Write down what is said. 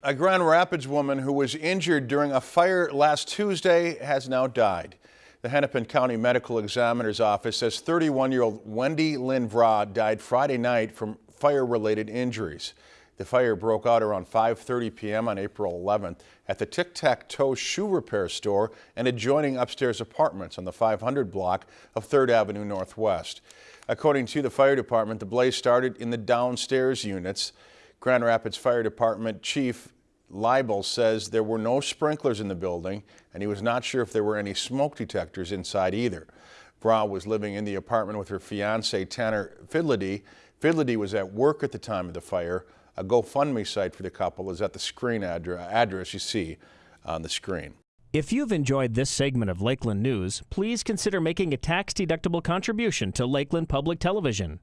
A Grand Rapids woman who was injured during a fire last Tuesday has now died. The Hennepin County Medical Examiner's Office says 31-year-old Wendy Lynn Vra died Friday night from fire-related injuries. The fire broke out around 5.30 p.m. on April 11th at the Tic Tac Toe shoe repair store and adjoining upstairs apartments on the 500 block of 3rd Avenue Northwest. According to the fire department, the blaze started in the downstairs units. Grand Rapids Fire Department Chief Leibel says there were no sprinklers in the building and he was not sure if there were any smoke detectors inside either. Vra was living in the apartment with her fiance Tanner Fidlady. Fidlady was at work at the time of the fire. A GoFundMe site for the couple is at the screen address you see on the screen. If you've enjoyed this segment of Lakeland News, please consider making a tax-deductible contribution to Lakeland Public Television.